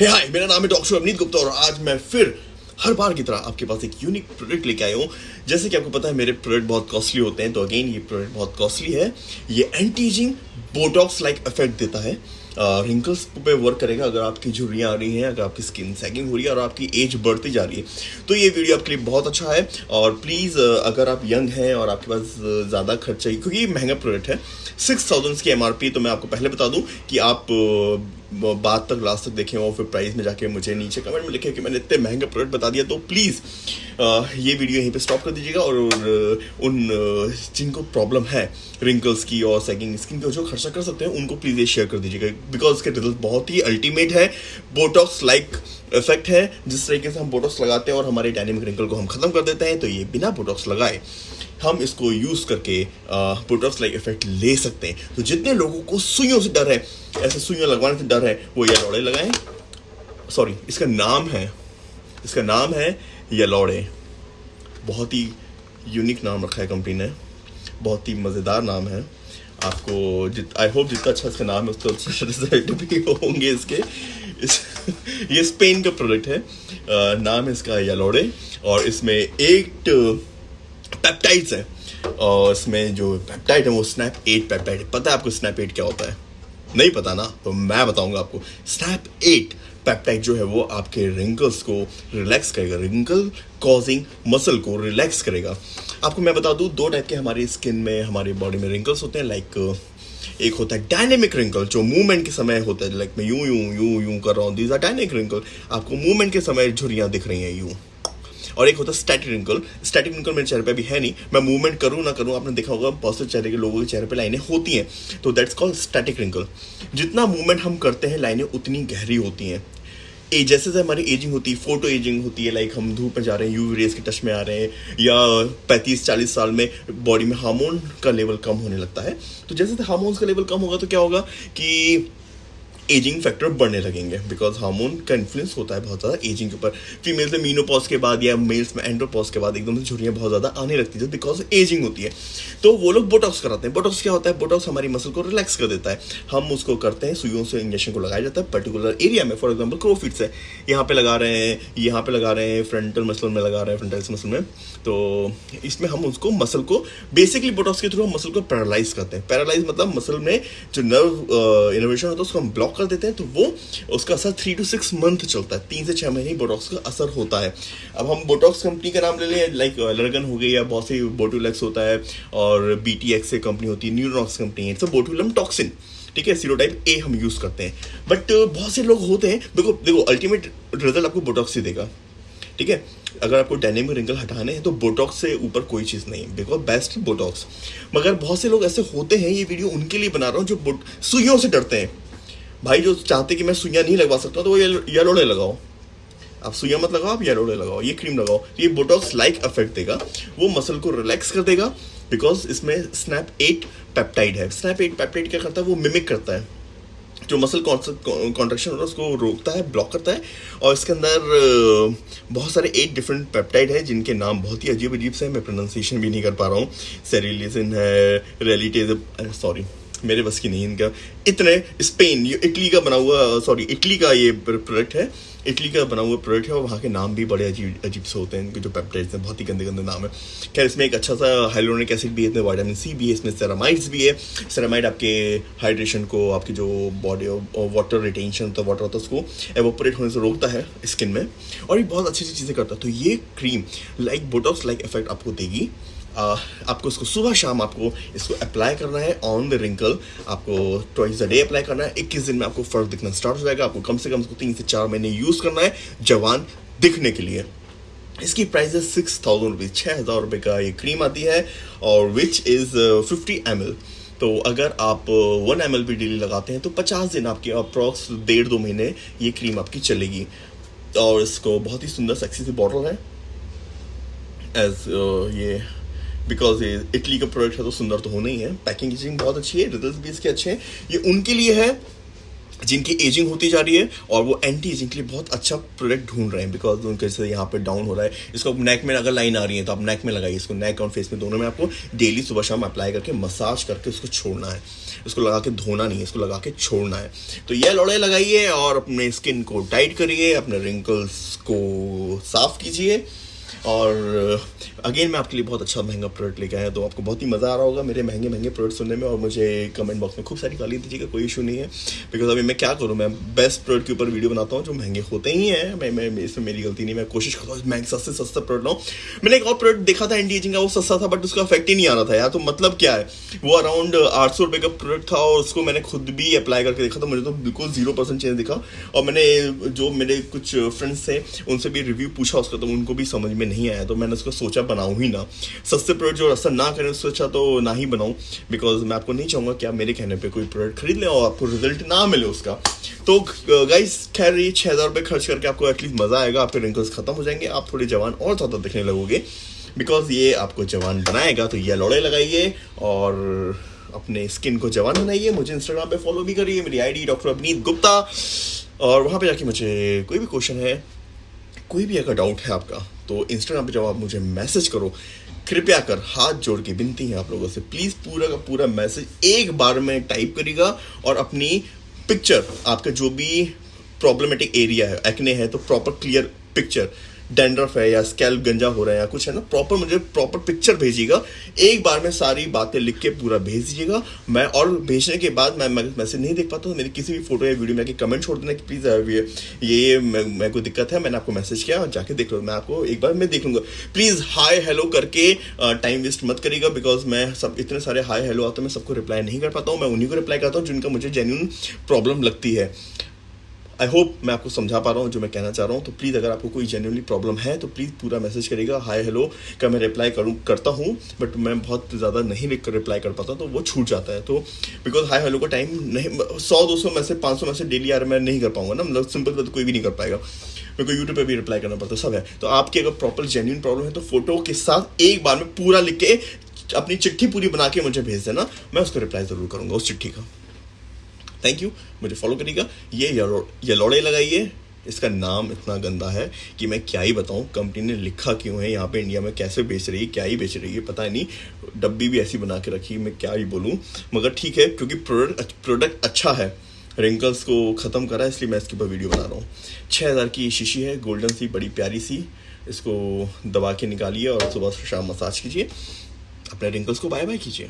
हाय मेरा नाम है डॉक्टर अवनीत गुप्ता और आज मैं फिर हर बार की तरह आपके पास एक यूनिक प्रोडक्ट लेके आया हूँ। जैसे कि आपको पता है, मेरे प्रोडक्ट बहुत कॉस्टली होते हैं तो अगेन ये प्रोडक्ट बहुत कॉस्टली है। ये एंटीजिंग बोटॉक्स लाइक इफ़ेक्ट देता है। रिंकल्स पे वर्क करेगा अगर आपकी झुर्रियाँ आ रही हैं, अगर आपकी स्किन सैगिंग हो रही है और आपकी एज बढ़ती जा रही है। तो ये वीडियो आपके लिए बहुत अच्छा है और प्लीज़ अगर आप यंग हैं और आपके पास ज़्यादा खर्चा ही क्योंकि ये महँगा प्रोडक्ट है सिक्स थाउजेंड्स की एमआरपी तो मैं आपको पहले बता दूँ कि आप बात तक लास्ट तक देखें और फिर प्राइस में जाके मुझे नीचे कमेंट में लिखे कि मैंने इतने महँगे प्रोडक्ट बता दिया तो प्लीज़ ये वीडियो यहीं पे स्टॉप कर दीजिएगा और उन जिनको प्रॉब्लम है रिंकल्स की और सेकिंग स्किन की जो खर्चा कर सकते हैं, उनको प्लीज़ ये शेयर कर दीजिएगा बिकॉज़ इसके रिज़ल्ट बहुत ही अल्टीमेट है बोटॉक्स लाइक इफ़ेक्ट है, जिस तरीके से हम बोटॉक्स लगाते हैं और हमारे डायनेमिक रिंकल को हम ख़त्म कर देते हैं तो ये बिना बोटॉक्स लगाए हम इसको यूज़ करके बोटॉक्स लाइक इफ़ेक्ट ले सकते हैं। तो जितने लोगों को सुइयों से डर है ऐसे सुइयाँ लगवाने से डर है। वो यलोड़े लगाएँ। सॉरी इसका नाम है इसका नाम है यलोड़े। बहुत ही यूनिक नाम रखा है कंपनी ने। बहुत ही मज़ेदार नाम है। आपको जित आई होप जितना अच्छा इसका नाम है उसके अच्छे रिज़ल्ट भी होंगे इसके। इस ये स्पेन का प्रोडक्ट है। आ, नाम है इसका यलोड़े और इसमें एट पेप्टाइड्स है। और इसमें जो पेप्टाइड है वो स्नैप एट पेप्टाइड पता है आपको स्नैप एट क्या होता है? नहीं पता ना तो मैं बताऊँगा आपको। स्नैप एट पेप्टाइड जो है वो आपके रिंकल्स को रिलैक्स करेगा रिंकल कॉजिंग मसल को रिलैक्स करेगा। आपको मैं बता दूँ, दो टाइप के हमारी स्किन में, हमारी बॉडी में रिंकल्स होते हैं लाइक एक होता है डायनेमिक रिंकल जो मूवमेंट के समय होता है लाइक मैं यूँ यूँ यूँ यूँ कर रहा हूँ दीज आर डायनेमिक रिंकल आपको मूवमेंट के समय झुरियाँ दिख रही हैं, यूँ। और एक होता है स्टैटिक रिंकल स्टैटिक रिंकल मेरे चेहरे पे भी है नहीं. मैं मूवमेंट करूँ ना करूँ, आपने देखा होगा बहुत से चेहरे के लोगों के चेहरे पे लाइनें होती हैं. तो दैट्स कॉल्ड स्टैटिक रिंकल जितना मूवमेंट हम करते हैं, लाइनें उतनी गहरी होती हैं. ए जैसे जैसे हमारी एजिंग होती है फ़ोटो एजिंग होती है लाइक हम धूप में जा रहे हैं यूवी रेस के टच में आ रहे हैं, या पैंतीस, चालीस साल में बॉडी में हार्मोन का लेवल कम होने लगता है. तो जैसे जैसे हार्मोन्स का लेवल कम होगा तो क्या होगा कि एजिंग फैक्टर बढ़ने लगेंगे बिकॉज़ हार्मोन का इन्फ्लुएंस होता है बहुत ज़्यादा एजिंग के ऊपर। फीमेल्स में मीनोपॉज के बाद या मेल्स में एंड्रोपॉज के बाद एकदम से झुरियाँ बहुत ज़्यादा आने लगती है बिकॉज़ एजिंग होती है। तो वो लोग बोटॉक्स कराते हैं। बोटॉक्स क्या होता है? बोटॉक्स हमारी मसल को रिलैक्स कर देता है। हम उसको करते हैं, सुइयों से इंजेक्शन को लगाया जाता है पर्टिकुलर एरिया में। फॉर एग्ज़ाम्पल क्रोफिट्स है यहाँ पर लगा रहे हैं, यहाँ पर लगा रहे हैं फ्रंटल मसल में लगा रहे हैं फ्रंटल मसल में। तो इसमें हम उसको मसल को बेसिकली बोटॉक्स के थ्रू हम मसल को पैरालाइज करते हैं। पैरालाइज मतलब मसल में जो नर्व इनोवेशन होता है, उसको हम ब्लॉक कर देते हैं तो वो उसका असर थ्री टू सिक्स मंथ चलता है। तीन से छः महीने बोटॉक्स का असर होता है। अब हम बोटॉक्स कंपनी का नाम ले लें लाइक लर्गन हो गई या बहुत से बोटूलेक्स होता है और बी टी एक्स कंपनी होती है न्यूरोक्स कंपनी है इट्स बोटूलम टॉक्सिन ठीक है? सीरो टाइप ए हम यूज़ करते हैं। बट बहुत से लोग होते हैं, देखो देखो अल्टीमेट रिज़ल्ट आपको बोटॉक्स ही देगा, ठीक है? अगर आपको डायनेमिक रिंकल हटाने हैं तो बोटॉक्स से ऊपर कोई चीज़ नहीं बिकॉज़ बेस्ट बोटॉक्स मगर बहुत से लोग ऐसे होते हैं, ये वीडियो उनके लिए बना रहा हूँ, जो सुइयों से डरते हैं। भाई, जो चाहते कि मैं सुइयाँ नहीं लगवा सकता तो वो येलोड़े लगाओ। आप सुइया मत लगाओ, आप येलोड़े लगाओ, ये क्रीम लगाओ। ये बोटॉक्स लाइक इफ़ेक्ट देगा, वो मसल को रिलैक्स कर देगा बिकॉज़ इसमें स्नैप एट पेप्टाइड है। स्नैप एट पेप्टाइड क्या करता है? वो मिमिक करता है। जो मसल कॉन्ट्रेक्शन होता है, उसको रोकता है ब्लॉक करता है, और इसके अंदर बहुत सारे एट डिफरेंट पेप्टाइड है, जिनके नाम बहुत ही अजीब अजीब से हैं। मैं प्रोनाउंसिएशन भी नहीं कर पा रहा हूँ। सेरिलिजिन है रेलिटेज सॉरी मेरे बस की नहीं, इनका इतने स्पेन, ये इटली का बना हुआ सॉरी इटली का ये प्रोडक्ट है। इटली का बना हुआ प्रोडक्ट है और वहाँ के नाम भी बड़े अजीब अजीब से होते हैं। इनके जो पेप्टाइड्स हैं, बहुत ही गंदे गंदे नाम है। खैर, इसमें एक अच्छा सा हाइलोनिक एसिड भी है इसमें वाइटामिन सी भी है, इसमें सेरामाइड्स भी है। सेरामाइड आपके हाइड्रेशन को, आपकी जो बॉडी वाटर रिटेंशन होता है वाटर होता है, उसको एवोपरेट होने से रोकता है स्किन में। और ये बहुत अच्छी अच्छी चीज़ें करता है। तो ये cream like Botox like effect आपको देगी। आपको इसको सुबह शाम आपको इसको अप्लाई करना है ऑन द रिंकल आपको ट्वाइस अ डे अप्लाई करना है। इक्कीस दिन में आपको फ़र्क दिखना स्टार्ट हो जाएगा। आपको कम से कम इसको तीन से चार महीने यूज़ करना है जवान दिखने के लिए। इसकी प्राइस है सिक्स थाउज़ेंड रुपीज़ छः हज़ार रुपये का ये क्रीम आती है और which is fifty M L तो अगर आप वन एम एल भी डेली लगाते हैं तो पचास दिन आपकी अप्रॉक्स डेढ़ दो महीने ये क्रीम आपकी चलेगी। और इसको बहुत ही सुंदर सेक्सी सी बॉटल है। एज ये बिकॉज़ ये इटली का प्रोडक्ट है तो सुंदर तो होना ही है। पैकिंग एजिंग बहुत अच्छी है रिज़ल्ट भी इसके अच्छे हैं। ये उनके लिए है, जिनकी एजिंग होती जा रही है, और वो एंटी एजिंग के लिए बहुत अच्छा प्रोडक्ट ढूंढ रहे हैं। बिकॉज़ उनके से यहाँ पे डाउन हो रहा है। इसको नेक में अगर लाइन आ रही है तो आप नेक में लगाइए इसको। नेक और फेस में दोनों में आपको डेली सुबह शाम अप्लाई करके मसाज करके उसको छोड़ना है। इसको लगा के धोना नहीं है, इसको लगा के छोड़ना है। तो ये लौड़े लगाइए और अपने स्किन को टाइट करिए, अपने रिंकल्स को साफ़ कीजिए। और अगेन मैं आपके लिए बहुत अच्छा महँगा प्रोडक्ट लेके आया तो आपको बहुत ही मज़ा आ रहा होगा मेरे महँगे महँगे प्रोडक्ट सुनने में और मुझे कमेंट बॉक्स में खूब सारी गाली दीजिएगा, कोई इशू नहीं है। बिकॉज़ अभी मैं क्या करूँ, मैं बेस्ट प्रोडक्ट के ऊपर वीडियो बनाता हूँ, जो महँगे होते ही हैं। मैं मैं इसमें मेरी गलती नहीं, मैं कोशिश करता हूँ, महँगे, सस्ते, सस्ता प्रोडक्ट लाऊँ। मैंने एक और प्रोडक्ट देखा था एंटी एजिंग का वो सस्ता था बट उसका इफ़ेक्ट ही नहीं आ रहा था यार तो मतलब क्या है? वो अराउंड आठ सौ का प्रोडक्ट था और उसको मैंने खुद भी अप्लाई करके देखा था, मुझे तो बिल्कुल ज़ीरो परसेंट चेंज दिखा। और मैंने, जो मेरे कुछ फ्रेंड्स थे, उनसे भी रिव्यू पूछा उसका तो उनको भी समझ में नहीं आया तो मैंने उसको सोचा बनाऊँ ही ना। सस्ते प्रोडक्ट जो असर ना करें उससे अच्छा तो ना ही बनाऊँ बिकॉज़ मैं आपको नहीं चाहूँगा कि आप मेरे कहने पे कोई प्रोडक्ट खरीद लें और आपको रिज़ल्ट ना मिले उसका। तो गाइस खैर, ये छः हज़ार रुपये खर्च करके आपको एटलीस्ट मज़ा आएगा, आपके रिंकल्स खत्म हो जाएँगे, आप थोड़े जवान और ज़्यादा दिखने लगोगे बिकॉज़ ये आपको जवान बनाएगा तो ये लौड़े लगाइए और अपने स्किन को जवान बनाइए। मुझे इंस्टाग्राम पे फॉलो भी करिए, मेरी आईडी डॉक्टर अवनीत गुप्ता, और वहाँ पे जाके मुझे कोई भी क्वेश्चन है, कोई भी अगर डाउट है आपका तो इंस्टाग्राम पे जब आप मुझे मैसेज करो, कृपया कर हाथ जोड़ के विनती है आप लोगों से। प्लीज़ पूरा का पूरा मैसेज एक बार में टाइप करेगा और अपनी पिक्चर आपका जो भी प्रॉब्लमेटिक एरिया है एक्ने है तो प्रॉपर क्लियर पिक्चर डेंड्रफ है या स्कैल्प गंजा हो रहा है या कुछ है ना प्रॉपर मुझे प्रॉपर पिक्चर भेजिएगा। एक बार में सारी बातें लिख के पूरा भेज दीजिएगा। मैं और भेजने के बाद मैं मैसेज नहीं देख पाता तो मेरी किसी भी फ़ोटो या वीडियो में आके कमेंट छोड़ देना कि प्लीज़ ये ये मैं कोई दिक्कत है, मैंने आपको मैसेज किया, और जाके देख लो। मैं आपको एक बार मैं देख लूँगा। प्लीज़ हाई हेलो करके टाइम वेस्ट मत करिएगा बिकॉज़ मैं सब, इतने सारे हाई हेलो आते हैं, मैं सबको रिप्लाई नहीं कर पाता हूँ। मैं उन्हीं को रिप्लाई करता हूँ जिनका मुझे जेन्यून प्रॉब्लम लगती है। आई होप मैं आपको समझा पा रहा हूँ जो मैं कहना चाह रहा हूँ। तो प्लीज़ अगर आपको कोई जेन्यूनली प्रॉब्लम है तो प्लीज़ पूरा मैसेज करेगा हाय हेलो का मैं रिप्लाई करूँ, करता हूँ बट मैं बहुत ज़्यादा नहीं लिख रिप्लाई कर पाता तो वो छूट जाता है। तो बिकॉज़ हाई हेलो का टाइम नहीं, सौ, दो सौ मैसेज पाँच सौ मैसेज डेली यार मैं नहीं कर पाऊँगा ना मतलब सिंपल तो कोई भी नहीं कर पाएगा। मेरे को यूट्यूब पर भी रिप्लाई करना पड़ता, सब है। तो आपकी अगर प्रॉपर जेन्यून प्रॉब्लम है तो फ़ोटो के साथ एक बार में पूरा लिख के अपनी चिट्ठी पूरी बना के मुझे भेज देना, मैं उसको रिप्लाई ज़रूर करूँगा, उस चिट्ठी का। थैंक यू मुझे फॉलो करिएगा। ये यलोड़े लगाइए। इसका नाम इतना गंदा है कि मैं क्या ही बताऊँ कंपनी ने लिखा क्यों है, यहाँ पे इंडिया में कैसे बेच रही है, क्या ही बेच रही है, पता नहीं। डब्बी भी ऐसी बना के रखी, मैं क्या ही बोलूँ। मगर ठीक है, क्योंकि प्रोडक्ट प्रोडक्ट अच्छा है। रिंकल्स को ख़त्म करा है इसलिए मैं इसके ऊपर वीडियो बना रहा हूँ। छः हज़ार की शीशी है गोल्डन सी, बड़ी प्यारी सी। इसको दबा के निकालिए और सुबह शाम मसाज कीजिए। अपने रिंकल्स को बाय बाय कीजिए।